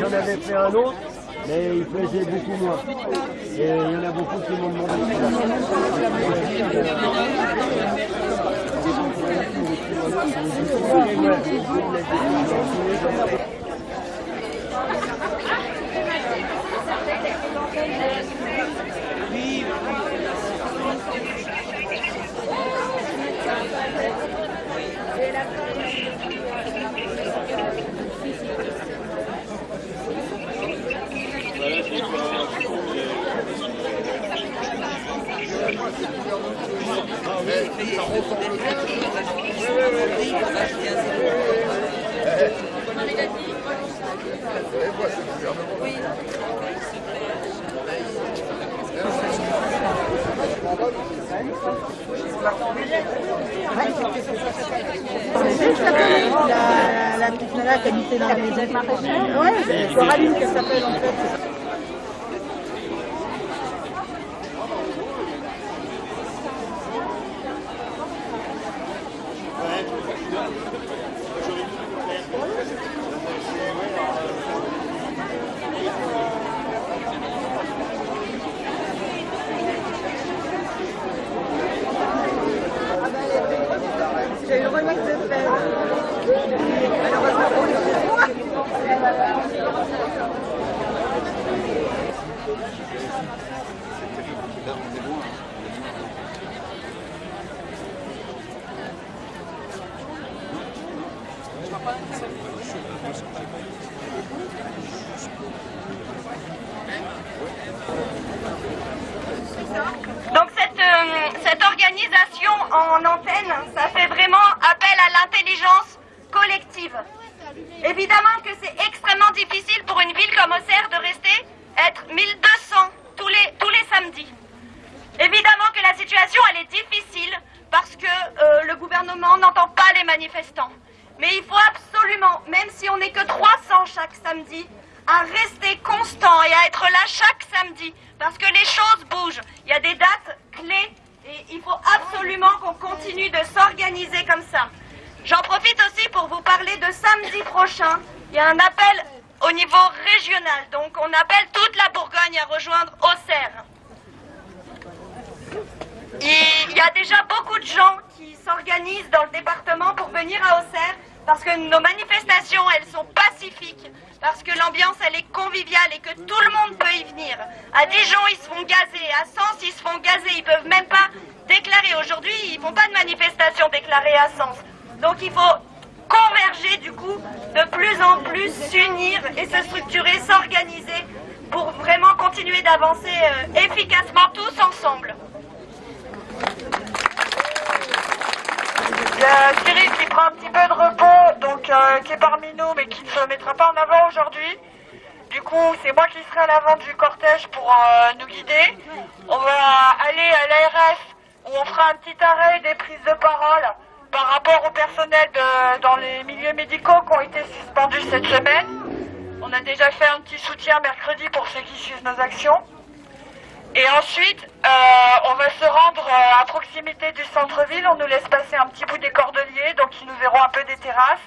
J'en avais fait un autre, mais il faisait beaucoup moins. Et il y en a beaucoup qui m'ont demandé. La, la petite nana qui habitait dans les Coraline qu'elle s'appelle en fait. J'ai eu remise de faire. Donc cette, euh, cette en antenne, ça fait vraiment appel à l'intelligence collective. Évidemment que c'est extrêmement difficile pour une ville comme Auxerre de rester être 1200 tous les, tous les samedis. Évidemment que la situation elle est difficile parce que euh, le gouvernement n'entend pas les manifestants. Mais il faut absolument, même si on n'est que 300 chaque samedi, à rester constant et à être là chaque samedi parce que les choses bougent. Il y a des dates clés et il faut absolument qu'on continue de s'organiser comme ça. J'en profite aussi pour vous parler de samedi prochain. Il y a un appel au niveau régional, donc on appelle toute la Bourgogne à rejoindre Auxerre. Il y a déjà beaucoup de gens qui s'organisent dans le département pour venir à Auxerre parce que nos manifestations, elles sont pacifiques, parce que l'ambiance, elle est conviviale et que tout le monde peut y venir. À Dijon, ils se font gazer, à Sens, ils se font gazer, ils peuvent même pas déclarer. Aujourd'hui, ils font pas de manifestation déclarée à Sens. Donc il faut converger du coup, de plus en plus s'unir et se structurer, s'organiser pour vraiment continuer d'avancer euh, efficacement tous ensemble. Qui prend un petit peu de repos, euh, qui est parmi nous, mais qui ne se mettra pas en avant aujourd'hui. Du coup, c'est moi qui serai à l'avant du cortège pour euh, nous guider. On va aller à l'ARS où on fera un petit arrêt des prises de parole par rapport au personnel dans les milieux médicaux qui ont été suspendus cette semaine. On a déjà fait un petit soutien mercredi pour ceux qui suivent nos actions. Et ensuite, euh, on va se rendre à proximité du centre-ville. On nous laisse passer un petit bout des Cordeliers, donc ils nous verront un peu des terrasses.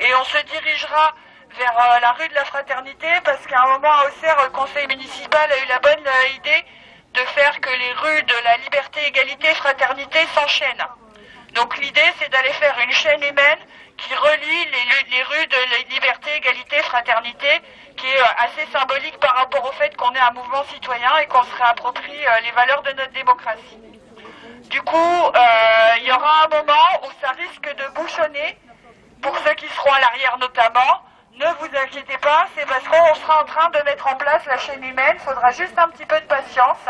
Et on se dirigera vers euh, la rue de la Fraternité, parce qu'à un moment à Auxerre, le conseil municipal a eu la bonne euh, idée de faire que les rues de la liberté, égalité, fraternité s'enchaînent. Donc l'idée, c'est d'aller faire une chaîne humaine qui relie les, rues de la liberté, égalité, fraternité, qui est euh, assez symbolique par rapport au fait qu'on est un mouvement citoyen et qu'on se réapproprie les valeurs de notre démocratie. Du coup, il y aura un moment où ça risque de bouchonner, pour ceux qui seront à l'arrière notamment. Ne vous inquiétez pas, c'est parce qu'on sera en train de mettre en place la chaîne humaine, il faudra juste un petit peu de patience.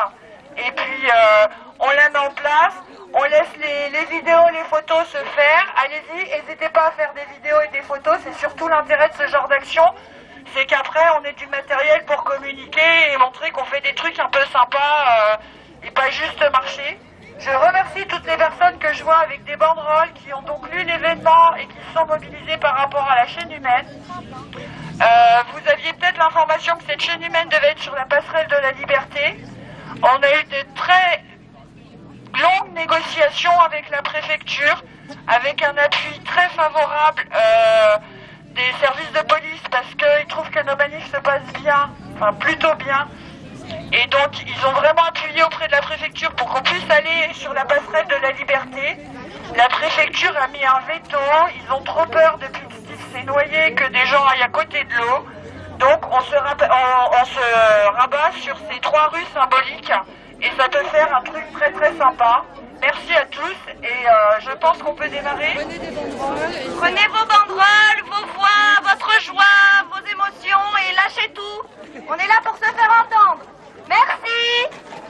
Et puis, euh, on la met en place, on laisse les, les vidéos, les photos se faire. Allez-y, n'hésitez pas à faire des vidéos et des photos, c'est surtout l'intérêt de ce genre d'action. C'est qu'après, on ait du matériel pour communiquer et montrer qu'on fait des trucs un peu sympas euh, et pas juste marcher. Je remercie toutes les personnes que je vois avec des banderoles qui ont donc lu l'événement et qui se sont mobilisées par rapport à la chaîne humaine. Euh, vous aviez peut-être l'information que cette chaîne humaine devait être sur la passerelle de la liberté. On a eu de très longues négociations avec la préfecture avec un appui très favorable euh, des services de police parce qu'ils trouvent que nos manifs se passent bien, enfin plutôt bien. Et donc ils ont vraiment appuyé auprès de la préfecture pour qu'on puisse aller sur la passerelle de la liberté. La préfecture a mis un veto, ils ont trop peur depuis Steve s'est noyé que des gens aillent à côté de l'eau. Donc on se, on se rabat sur ces trois rues symboliques et ça peut faire un truc très très sympa. Merci à tous et euh, je pense qu'on peut démarrer. Prenez vos banderoles, vos voix, votre joie, vos émotions et lâchez tout. On est là pour se faire entendre. Merci.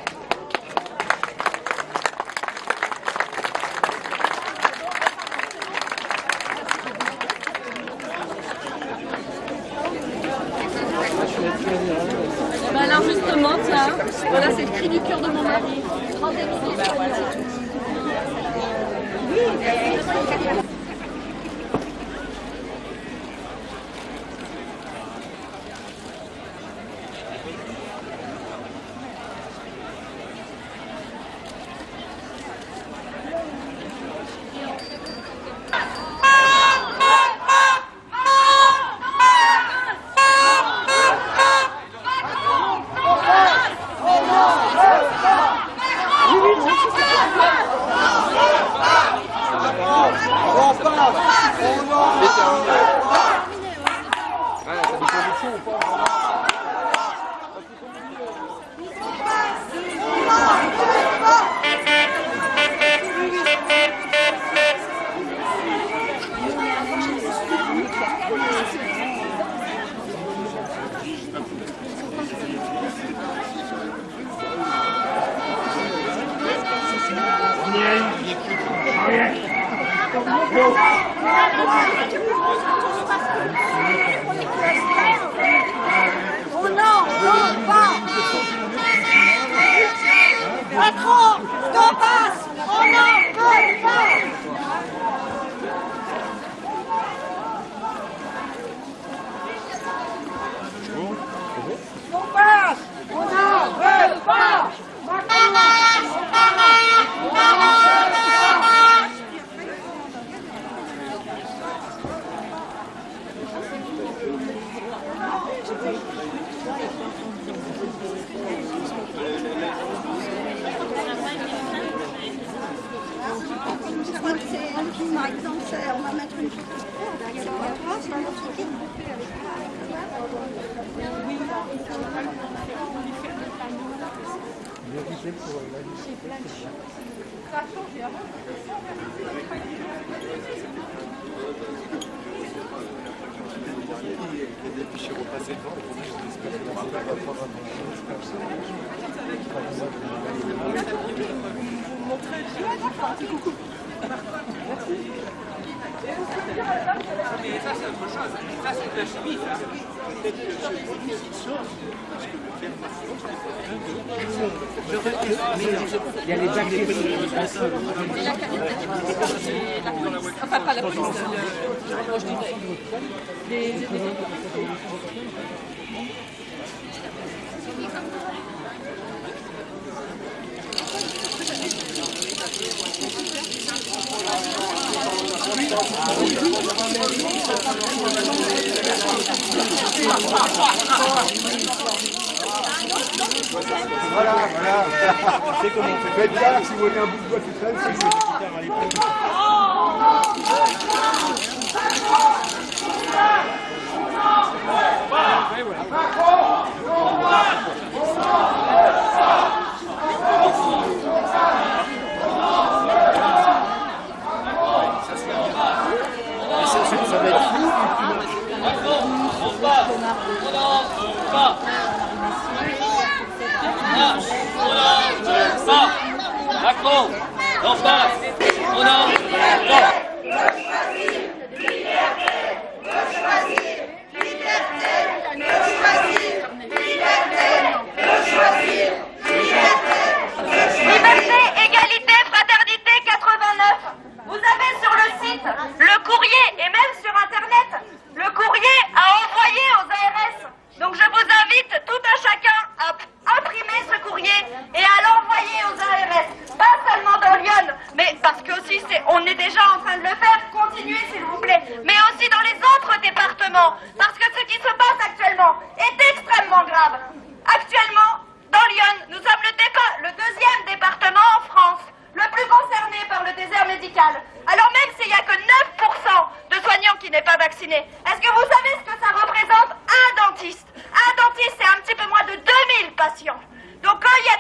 Voilà, voilà. C'est comment Faites gaffe, si vous voyez un bout de bois qui traîne, c'est. Ça va être fou. Macron, en face, on a... Liberté, égalité, fraternité 89. Vous avez sur le site le courrier et même sur internet le courrier à envoyer aux ARS. Donc je vous invite tout un chacun à imprimer ce courrier et à l'envoyer aux ARS. Pas seulement dans Lyon, mais parce que aussi c'est on gouvernement, parce que ce qui se passe actuellement est extrêmement grave. Actuellement, dans Lyon, nous sommes le, dépa- le deuxième département en France, le plus concerné par le désert médical. Alors même s'il n'y a que 9% de soignants qui n'est pas vacciné, est-ce que vous savez ce que ça représente un dentiste Un dentiste, c'est un petit peu moins de 2000 patients. Donc quand il y a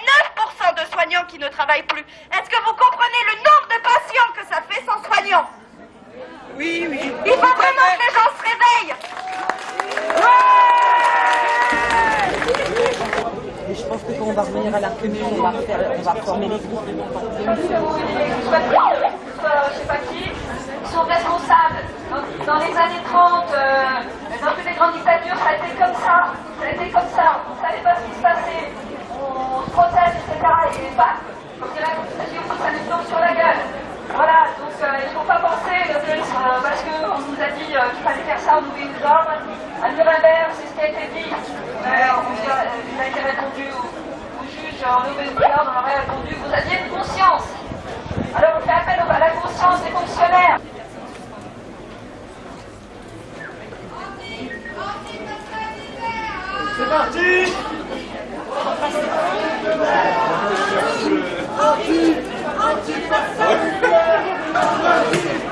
9% de soignants qui ne travaillent plus, est-ce que vous comprenez le nombre de patients que ça fait sans soignants Oui, oui. Il faut vraiment que les gens se réveillent Et je pense que quand on va revenir à la commune, on va, faire, on va former les groupes. Soit je sais pas qui, sont responsables. Dans les années 30, euh, dans toutes les grandes dictatures, ça a été comme ça. Ça a été comme ça. On ne savait pas ce qui se passait. On se protège, etc. Et pas, comme dirait ça nous tombe sur la gueule. Voilà, donc euh, il ne faut pas penser euh, parce qu'on nous a dit euh, qu'il fallait faire ça, on nous les ordres. À Nuremberg, c'est ce qui a été dit. Il a été répondu au, au juge, on nous on aurait répondu, vous aviez une conscience. Alors on fait appel à la conscience des fonctionnaires. C'est parti Est-ce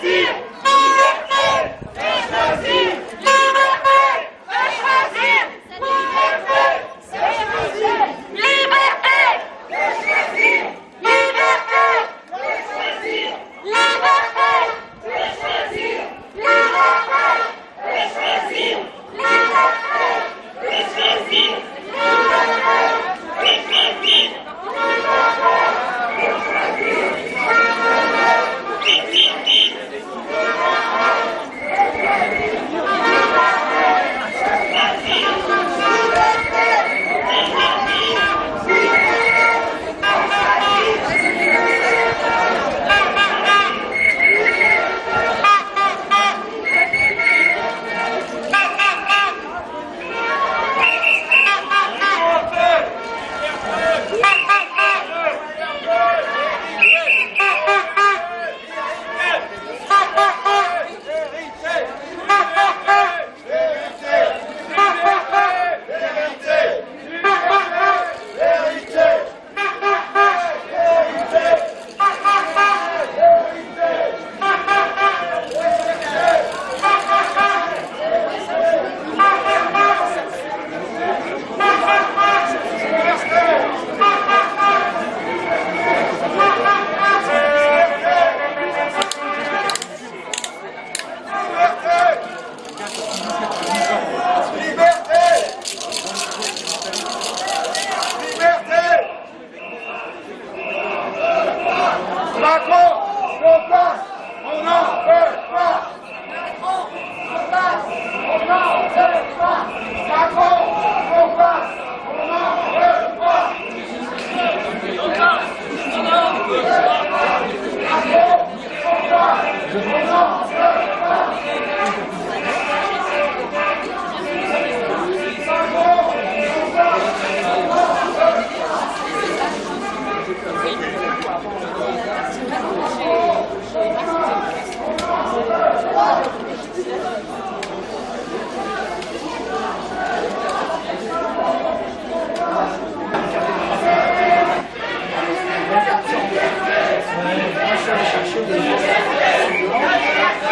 七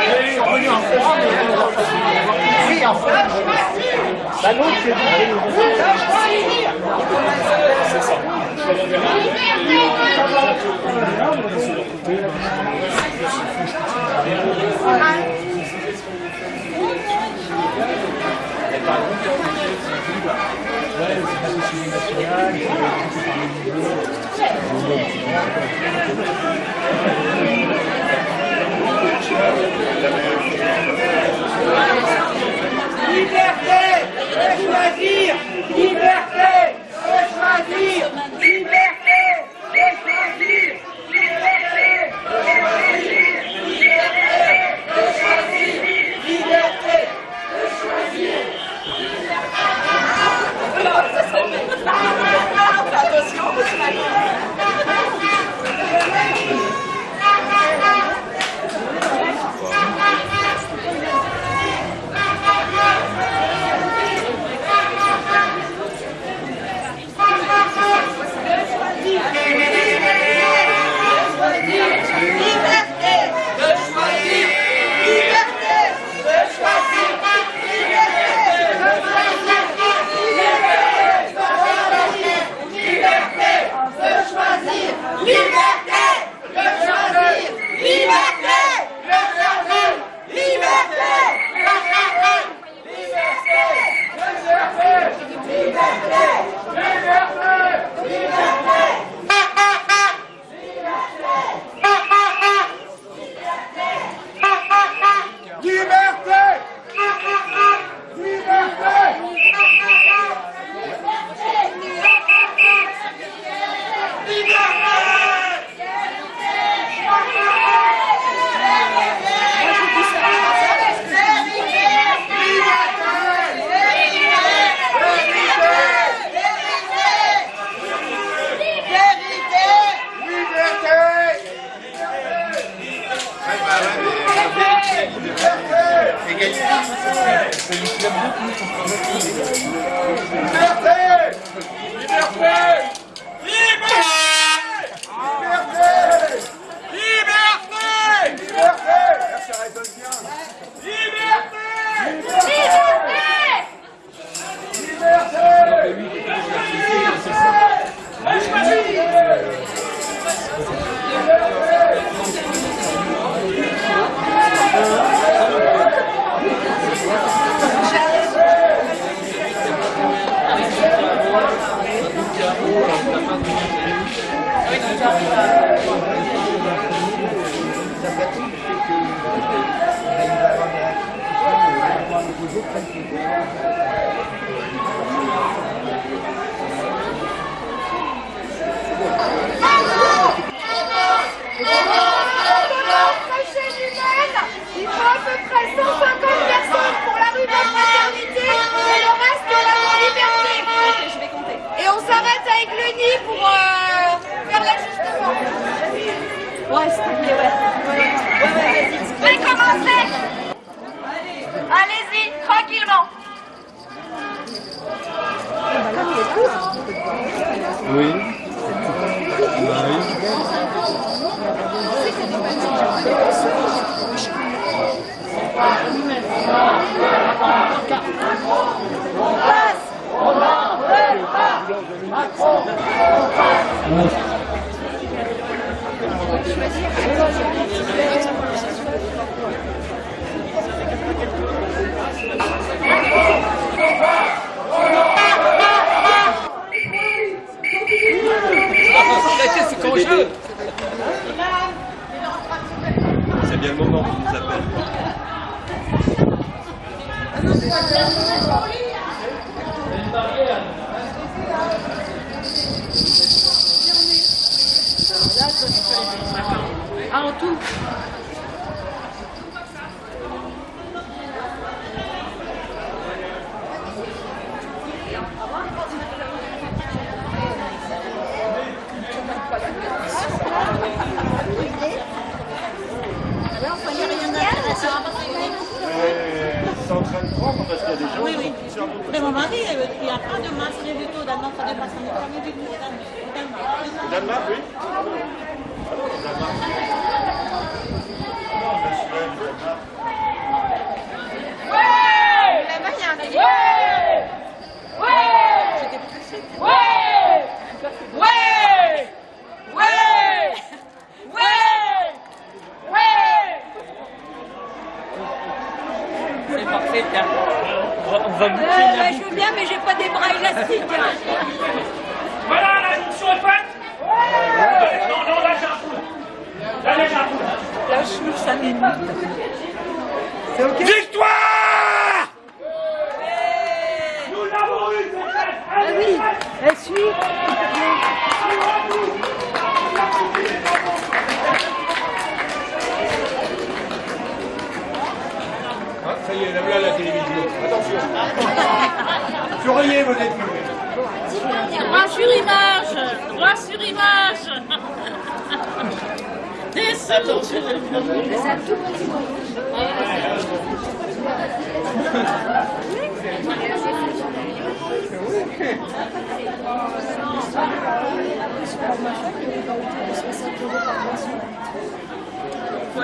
sont venus en Oui, en Liberté de choisir. Liberté de choisir.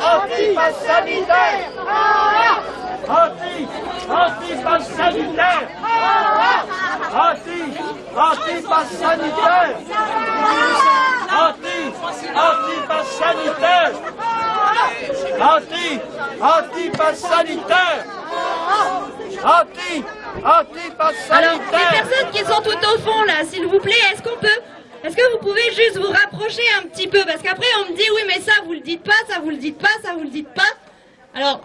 Anti-pass sanitaire oh Anti Anti-pass sanitaire oh Anti Anti-pass sanitaire Anti Anti-pass sanitaire Anti Anti-pass sanitaire Anti Anti-pass Alors, les personnes qui sont tout au fond là, s'il vous plaît, est-ce qu'on peut Est-ce que vous pouvez juste vous rapprocher un petit peu? Parce qu'après on me dit oui mais ça vous le dites pas, ça vous le dites pas, ça vous le dites pas. Alors,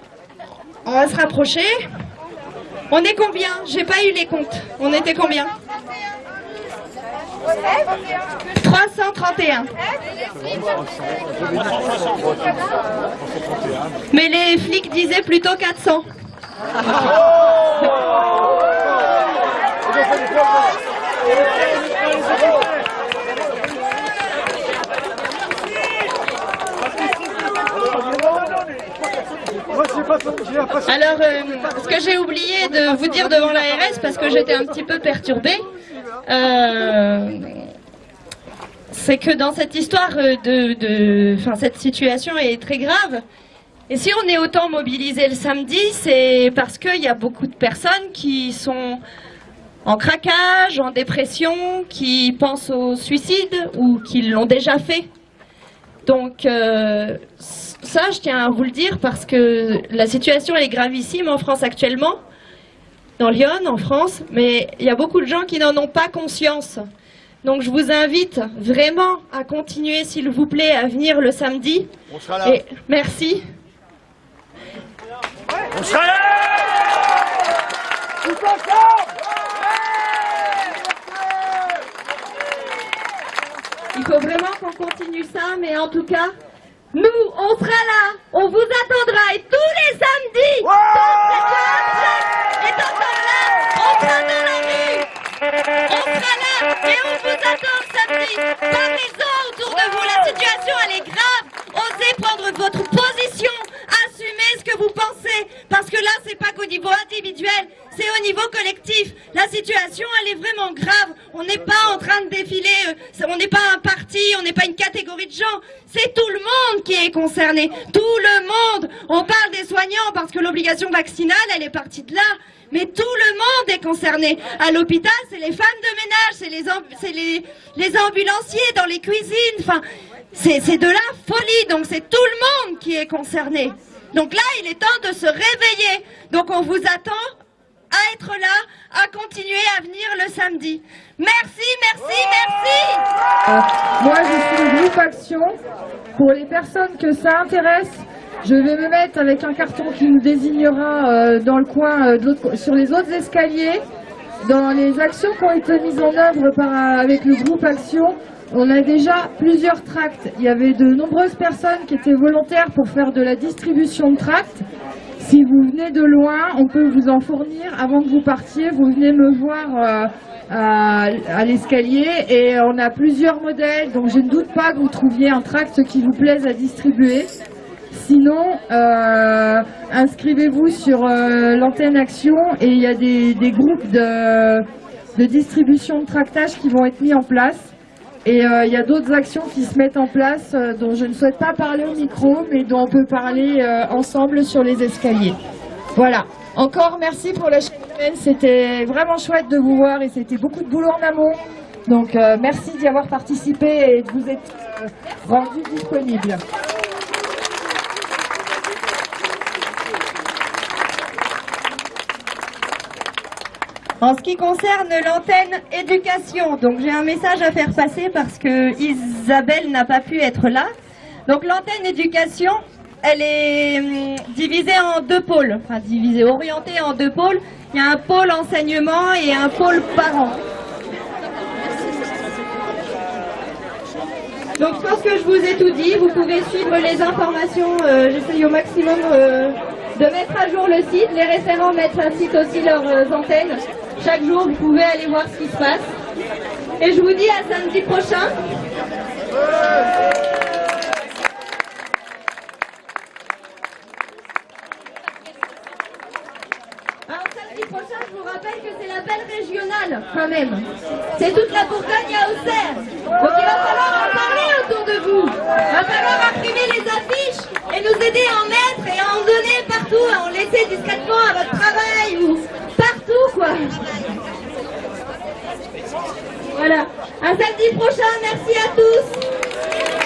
on va se rapprocher. On est combien? J'ai pas eu les comptes. On était combien? 331. Mais les flics disaient plutôt 400. Alors, euh, ce que j'ai oublié de vous dire devant l'ARS, parce que j'étais un petit peu perturbée, euh, c'est que dans cette histoire de, cette situation est très grave. Et si on est autant mobilisé le samedi, c'est parce qu'il y a beaucoup de personnes qui sont en craquage, en dépression, qui pensent au suicide ou qui l'ont déjà fait. Donc euh, ça, je tiens à vous le dire parce que la situation est gravissime en France actuellement, dans Lyon, en France, mais il y a beaucoup de gens qui n'en ont pas conscience. Donc je vous invite vraiment à continuer, s'il vous plaît, à venir le samedi. On sera là. Et merci. On sera là Tous ensemble Il faut vraiment qu'on continue ça, mais en tout cas, nous, on sera là, on vous attendra, et tous les samedis, cette jeune est encore là, on sera dans la rue, on sera là, et on vous attend samedi. Parlez-en autour de vous, la situation, elle est grave, osez prendre votre position, assumez ce que vous pensez, parce que là, c'est pas qu'au niveau individuel, c'est au niveau collectif. La situation, elle est vraiment grave. On n'est pas en train de défiler, euh, on n'est pas un parti, on n'est pas une catégorie de gens. C'est tout le monde qui est concerné. Tout le monde. On parle des soignants parce que l'obligation vaccinale, elle est partie de là. Mais tout le monde est concerné. À l'hôpital, c'est les femmes de ménage, c'est les, les, les ambulanciers dans les cuisines. Enfin, c'est de la folie. Donc c'est tout le monde qui est concerné. Donc là, il est temps de se réveiller. Donc on vous attend à être là, à continuer à venir le samedi. Merci, merci, merci Moi, je suis le groupe Action. Pour les personnes que ça intéresse, je vais me mettre avec un carton qui nous désignera euh, dans le coin, euh, sur les autres escaliers. Dans les actions qui ont été mises en œuvre par, euh, avec le groupe Action, on a déjà plusieurs tracts. Il y avait de nombreuses personnes qui étaient volontaires pour faire de la distribution de tracts. Si vous venez de loin, on peut vous en fournir. Avant que vous partiez, vous venez me voir euh, à, l'escalier et on a plusieurs modèles. Donc je ne doute pas que vous trouviez un tract qui vous plaise à distribuer. Sinon, euh, inscrivez-vous sur euh, l'antenne Action et il y a des, des groupes de, de distribution de tractage qui vont être mis en place. Et euh, il y a d'autres actions qui se mettent en place euh, dont je ne souhaite pas parler au micro, mais dont on peut parler euh, ensemble sur les escaliers. Voilà. Encore merci pour la semaine. C'était vraiment chouette de vous voir et c'était beaucoup de boulot en amont. Donc merci d'y avoir participé et de vous être rendu disponible. En ce qui concerne l'antenne éducation, donc j'ai un message à faire passer parce que Isabelle n'a pas pu être là. Donc l'antenne éducation, elle est hum, divisée en deux pôles, enfin divisée, orientée en deux pôles. Il y a un pôle enseignement et un pôle parents. Donc je pense que je vous ai tout dit, vous pouvez suivre les informations, euh, j'essaye au maximum euh, de mettre à jour le site, les référents mettent un site aussi leurs euh, antennes. Chaque jour vous pouvez aller voir ce qui se passe. Et je vous dis à samedi prochain. Alors samedi prochain, je vous rappelle que c'est l'appel régional quand même. C'est toute la Bourgogne à Auxerre. Donc il va falloir en parler autour de vous. Il va falloir imprimer les affiches et nous aider à en mettre et à en donner partout, à en laisser discrètement à votre travail Voilà. À samedi prochain, merci à tous.